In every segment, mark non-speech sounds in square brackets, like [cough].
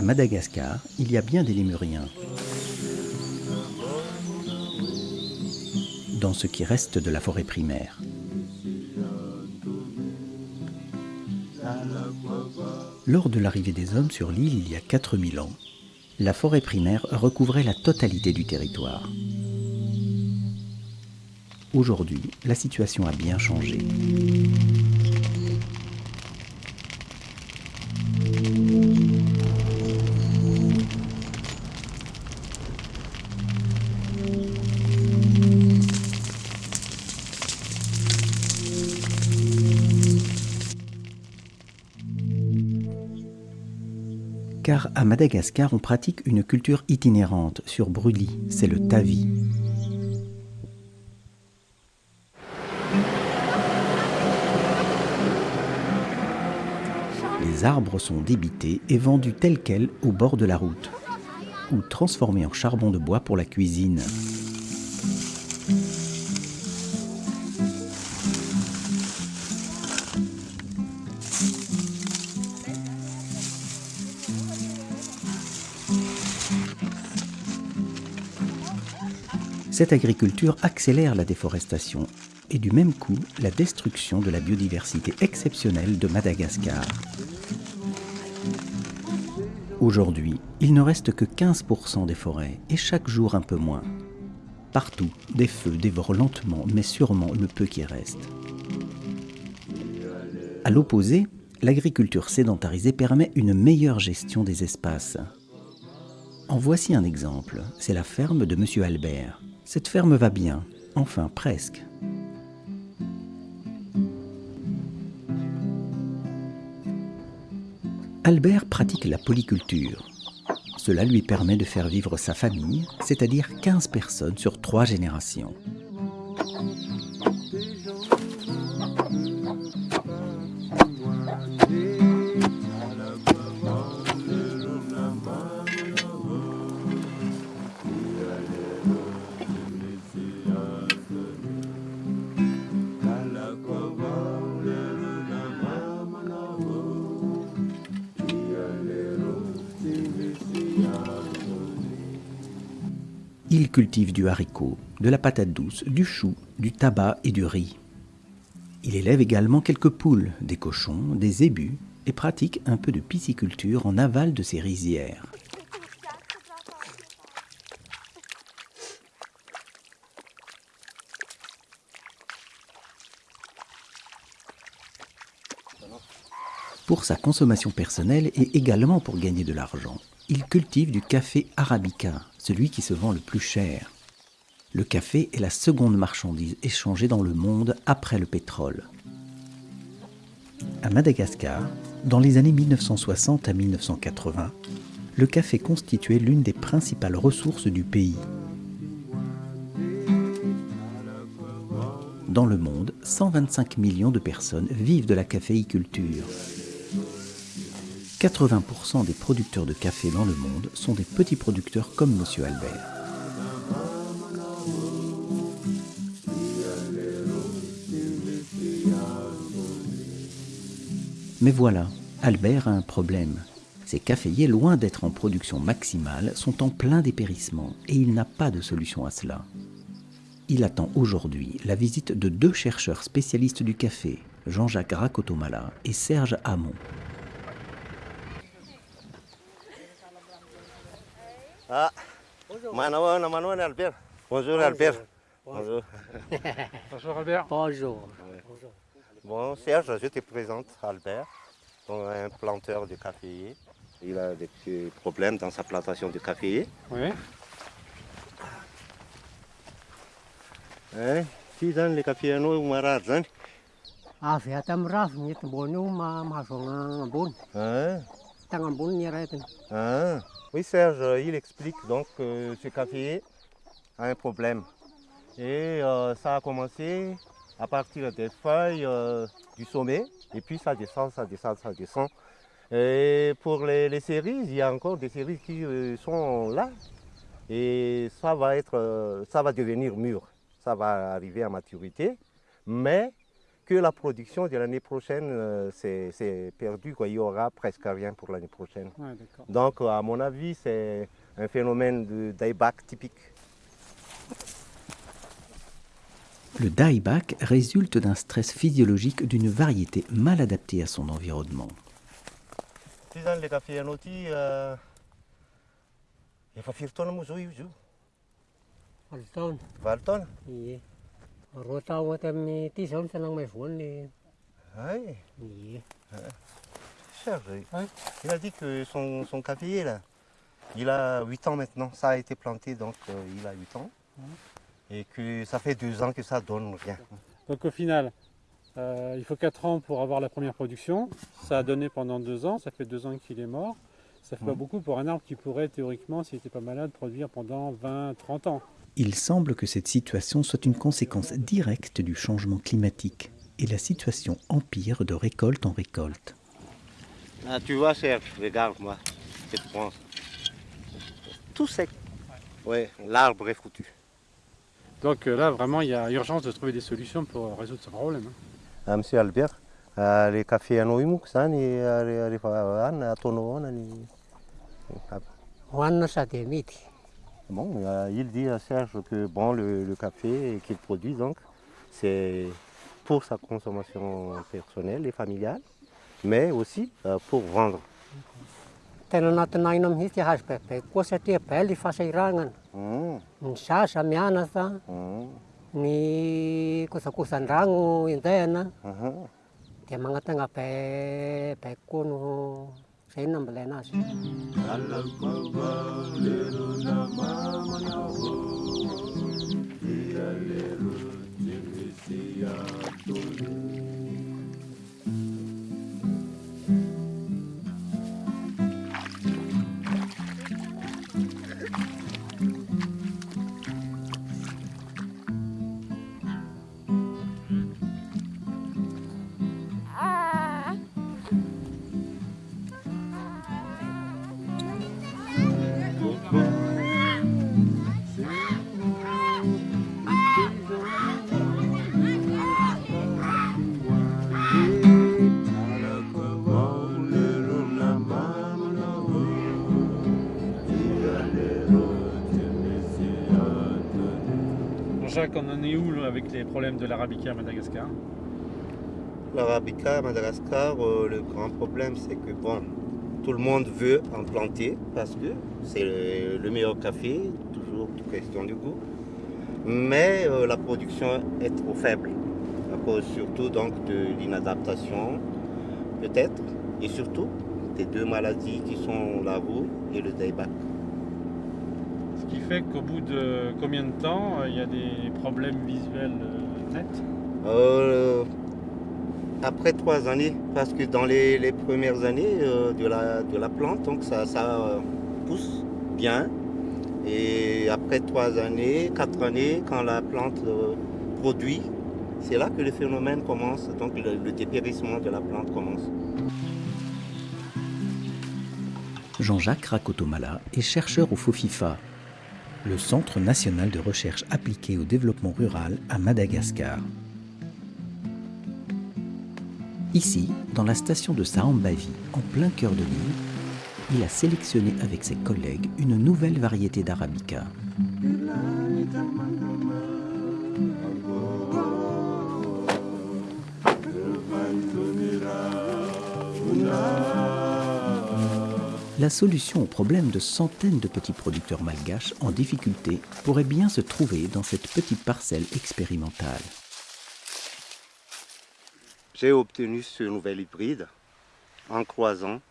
À Madagascar, il y a bien des lémuriens. Dans ce qui reste de la forêt primaire. Lors de l'arrivée des hommes sur l'île il y a 4000 ans, la forêt primaire recouvrait la totalité du territoire. Aujourd'hui, la situation a bien changé. Car à Madagascar, on pratique une culture itinérante sur brûlis, c'est le tavi. Les arbres sont débités et vendus tels quels au bord de la route, ou transformés en charbon de bois pour la cuisine. Cette agriculture accélère la déforestation et du même coup la destruction de la biodiversité exceptionnelle de Madagascar. Aujourd'hui, il ne reste que 15% des forêts et chaque jour un peu moins. Partout, des feux dévorent lentement mais sûrement le peu qui reste. À l'opposé, l'agriculture sédentarisée permet une meilleure gestion des espaces. En voici un exemple, c'est la ferme de M. Albert. Cette ferme va bien, enfin presque. Albert pratique la polyculture. Cela lui permet de faire vivre sa famille, c'est-à-dire 15 personnes sur 3 générations. Il cultive du haricot, de la patate douce, du chou, du tabac et du riz. Il élève également quelques poules, des cochons, des zébus et pratique un peu de pisciculture en aval de ses rizières. Pour sa consommation personnelle et également pour gagner de l'argent, il cultive du café arabica, celui qui se vend le plus cher. Le café est la seconde marchandise échangée dans le monde après le pétrole. À Madagascar, dans les années 1960 à 1980, le café constituait l'une des principales ressources du pays. Dans le monde, 125 millions de personnes vivent de la caféiculture. 80% des producteurs de café dans le monde sont des petits producteurs comme M. Albert. Mais voilà, Albert a un problème. Ses caféiers, loin d'être en production maximale, sont en plein dépérissement et il n'a pas de solution à cela. Il attend aujourd'hui la visite de deux chercheurs spécialistes du café, Jean-Jacques Rakotomala et Serge Hamon. Ah, Bonjour. Albert. Bonjour Albert. Bonjour. Bonjour [laughs] Albert. Bonjour. Bon, Serge, je te présente Albert, un planteur de café. Il a des petits problèmes dans sa plantation de café. Oui. Hein? Si dans les cafés, nous, marad, hein? Ah, fait un raf, ni te bon, nous, ma, ma, Oui, Serge, il explique donc que ce café a un problème. Et euh, ça a commencé à partir des feuilles euh, du sommet, et puis ça descend, ça descend, ça descend. Et pour les, les cerises, il y a encore des cerises qui euh, sont là, et ça va, être, ça va devenir mûr, ça va arriver à maturité, mais que la production de l'année prochaine, euh, c'est perdu. Quoi. Il n'y aura presque rien pour l'année prochaine. Donc, à mon avis, c'est un phénomène de dieback typique. Le dieback résulte d'un stress physiologique d'une variété mal adaptée à son environnement. Il. Oui. A dit que son, son café là, il a 8 ans maintenant. Ça a été planté donc euh, il a 8 ans. Et que ça fait 2 ans que ça donne rien. Donc au final, euh, il faut 4 ans pour avoir la première production. Ça a donné pendant 2 ans, ça fait 2 ans qu'il est mort. Ça fait pas beaucoup pour un arbre qui pourrait théoriquement, s'il n'était pas malade, produire pendant 20, 30 ans. Il semble que cette situation soit une conséquence directe du changement climatique et la situation empire de récolte en récolte. Ah, tu vois, Serge, regarde-moi, cette branche. Tout sec. Ouais, l'arbre est foutu. Donc euh, là, vraiment, il y a urgence de trouver des solutions pour résoudre ce problème. Hein. Ah, monsieur Albert, euh, les cafés à Noïmouk, ça, les Bon, euh, il dit à Serge que bon, le, café qu'il produit, donc, c'est pour sa consommation personnelle et familiale, mais aussi euh, pour vendre. tena anatinay mihitsy hazo koa satria bely fasairanana ny sasa mianasa ny kosakosan-drano indayana dia magnatagna bay koa no Say number then us. Thank you. Jacques, on en est où avec les problèmes de l'arabica à Madagascar? L'arabica à Madagascar, euh, le grand problème c'est que bon, tout le monde veut en planter parce que c'est le, meilleur café, toujours question du goût. Mais euh, la production est trop faible, à cause surtout donc de l'inadaptation, peut-être, et surtout des deux maladies qui sont la roue et le dieback qui fait qu'au bout de combien de temps euh, il y a des problèmes visuels euh, nets euh, Après trois années, parce que dans les, premières années de, la, de la plante, donc ça, ça pousse bien. Et après trois années, quatre années, quand la plante produit, c'est là que le phénomène commence, donc le, le dépérissement de la plante commence. Jean-Jacques Rakotomala est chercheur au FOFIFA, le Centre national de recherche appliquée au développement rural à Madagascar. Ici, dans la station de Saambavi, en plein cœur de l'île, il a sélectionné avec ses collègues une nouvelle variété d'arabica. La solution au problème de centaines de petits producteurs malgaches en difficulté pourrait bien se trouver dans cette petite parcelle expérimentale. J'ai obtenu ce nouvel hybride en croisant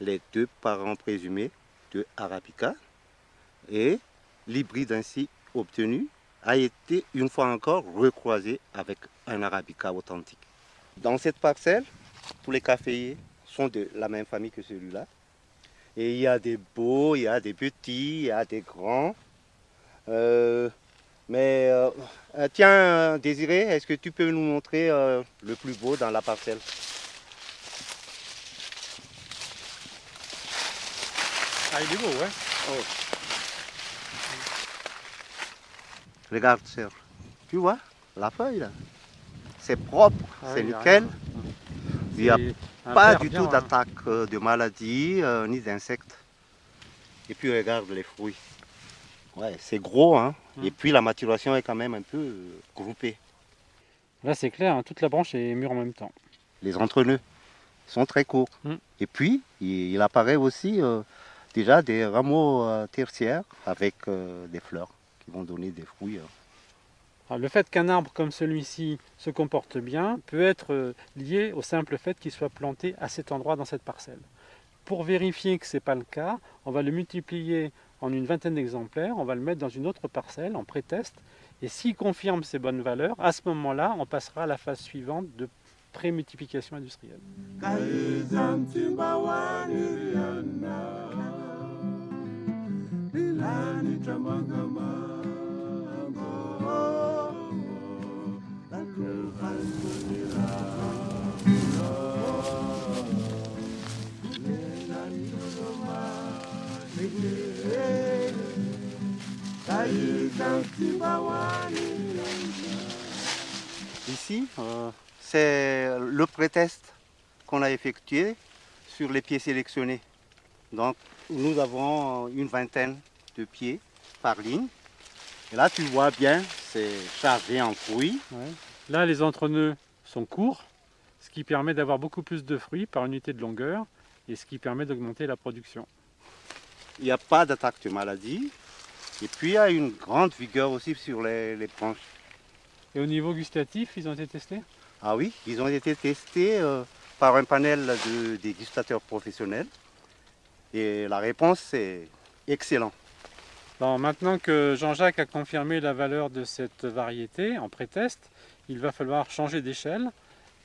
les deux parents présumés de Arabica et l'hybride ainsi obtenu a été une fois encore recroisé avec un Arabica authentique. Dans cette parcelle, tous les caféiers sont de la même famille que celui-là. Et il y a des beaux, il y a des petits, il y a des grands. Euh, mais euh, euh, tiens, Désiré, est-ce que tu peux nous montrer le plus beau dans la parcelle? Ah, il est beau, ouais. Oh. Regarde, Serge. Tu vois la feuille là? C'est propre, Ah c'est nickel. Il n'y a pas du tout hein. d'attaque euh, de maladies euh, ni d'insectes. Et puis regarde les fruits. Ouais, c'est gros, hein. Mm. Et puis la maturation est quand même un peu euh, groupée. Là, c'est clair, hein, toute la branche est mûre en même temps. Les entrenœuds sont très courts. Et puis, il, il apparaît aussi euh, déjà des rameaux euh, tertiaires avec des fleurs qui vont donner des fruits. Alors, le fait qu'un arbre comme celui-ci se comporte bien peut être euh, lié au simple fait qu'il soit planté à cet endroit dans cette parcelle. Pour vérifier que ce n'est pas le cas, on va le multiplier en une vingtaine d'exemplaires, on va le mettre dans une autre parcelle en pré-test, et s'il confirme ses bonnes valeurs, à ce moment-là, on passera à la phase suivante de pré-multiplication industrielle. C'est le pré-test qu'on a effectué sur les pieds sélectionnés. Donc, nous avons une vingtaine de pieds par ligne. Et là, tu vois bien, c'est chargé en fruits. Ouais. Là, les entrenœuds sont courts, ce qui permet d'avoir beaucoup plus de fruits par unité de longueur, et ce qui permet d'augmenter la production. Il n'y a pas d'attaque de maladie. Et puis, il y a une grande vigueur aussi sur les, les branches. Et au niveau gustatif, ils ont été testés? Ah oui, ils ont été testés euh, par un panel de dégustateurs professionnels. Et la réponse est excellente. Maintenant que Jean-Jacques a confirmé la valeur de cette variété en pré-test, il va falloir changer d'échelle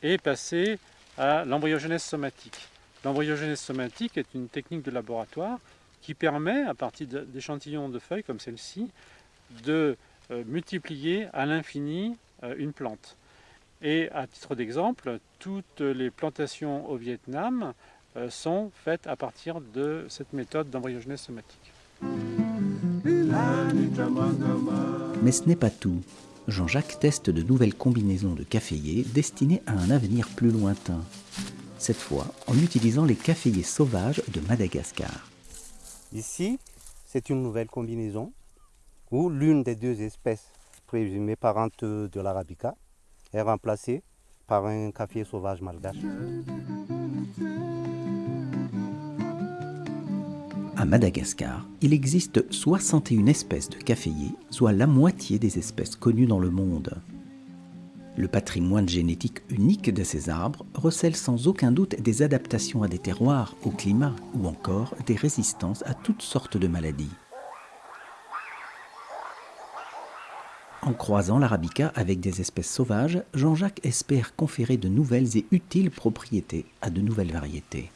et passer à l'embryogenèse somatique. L'embryogenèse somatique est une technique de laboratoire qui permet, à partir d'échantillons de feuilles comme celle-ci, de euh, multiplier à l'infini euh, une plante. Et à titre d'exemple, toutes les plantations au Vietnam euh, sont faites à partir de cette méthode d'embryogenèse somatique. Mais ce n'est pas tout. Jean-Jacques teste de nouvelles combinaisons de caféiers destinées à un avenir plus lointain. Cette fois en utilisant les caféiers sauvages de Madagascar. Ici, c'est une nouvelle combinaison où l'une des deux espèces présumées parentes de l'arabica est remplacée par un café sauvage malgache. À Madagascar, il existe 61 espèces de caféiers, soit la moitié des espèces connues dans le monde. Le patrimoine génétique unique de ces arbres recèle sans aucun doute des adaptations à des terroirs, au climat ou encore des résistances à toutes sortes de maladies. En croisant l'arabica avec des espèces sauvages, Jean-Jacques espère conférer de nouvelles et utiles propriétés à de nouvelles variétés.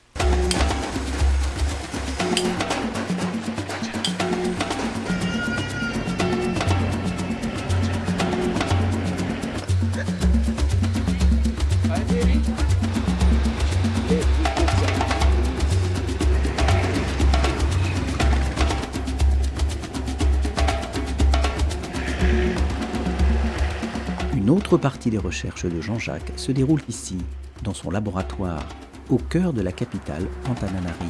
Une autre partie des recherches de Jean-Jacques se déroule ici, dans son laboratoire, au cœur de la capitale Antananarive.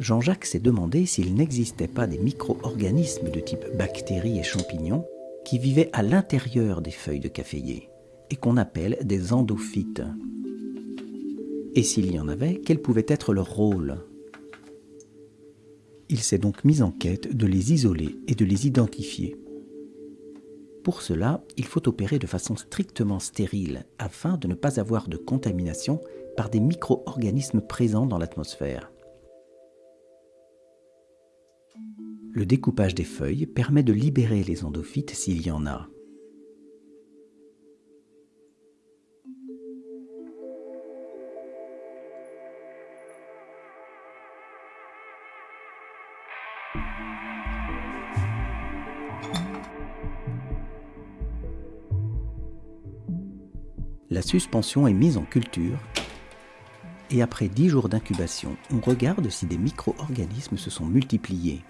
Jean-Jacques s'est demandé s'il n'existait pas des micro-organismes de type bactéries et champignons qui vivaient à l'intérieur des feuilles de caféier et qu'on appelle des endophytes. Et s'il y en avait, quel pouvait être leur rôle? Il s'est donc mis en quête de les isoler et de les identifier. Pour cela, il faut opérer de façon strictement stérile afin de ne pas avoir de contamination par des micro-organismes présents dans l'atmosphère. Le découpage des feuilles permet de libérer les endophytes s'il y en a. La suspension est mise en culture et après 10 jours d'incubation, on regarde si des micro-organismes se sont multipliés.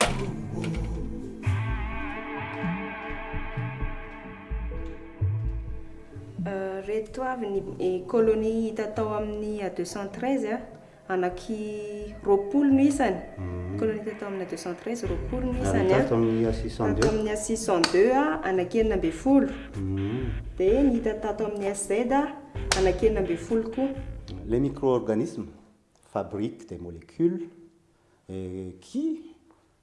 Euh, reto avy ny colonie hita tao amin'ny 213 a anaky roapolo no isany colonie hita tao amin'ny 213 roapolo no isany a Tato amin'ny tato A602. amin'ny a 602 a anaky enina ambe folo dia ny hita tato amin'ny SZ a anaky enina ambe folo koa Les micro-organismes fabriquent des molécules euh, qui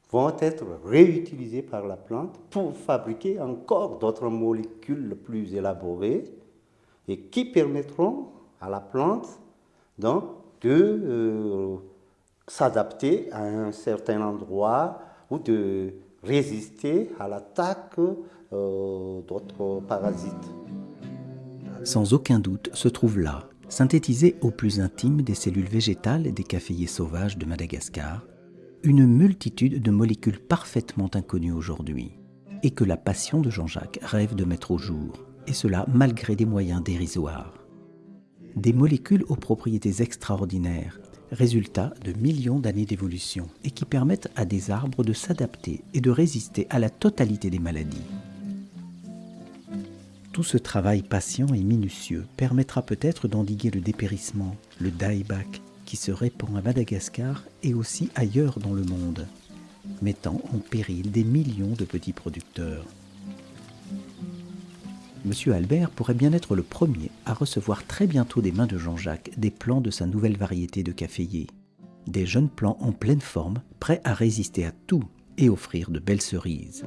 vont être réutilisées par la plante pour fabriquer encore d'autres molécules plus élaborées et qui permettront à la plante donc, de euh, s'adapter à un certain endroit ou de résister à l'attaque euh, d'autres parasites. Sans aucun doute se trouve là, synthétisée au plus intime des cellules végétales des caféiers sauvages de Madagascar, une multitude de molécules parfaitement inconnues aujourd'hui, et que la passion de Jean-Jacques rêve de mettre au jour, et cela malgré des moyens dérisoires. Des molécules aux propriétés extraordinaires, résultat de millions d'années d'évolution, et qui permettent à des arbres de s'adapter et de résister à la totalité des maladies. Tout ce travail patient et minutieux permettra peut-être d'endiguer le dépérissement, le dieback, qui se répand à Madagascar et aussi ailleurs dans le monde, mettant en péril des millions de petits producteurs. Monsieur Albert pourrait bien être le premier à recevoir très bientôt des mains de Jean-Jacques des plants de sa nouvelle variété de caféier. Des jeunes plants en pleine forme, prêts à résister à tout et offrir de belles cerises.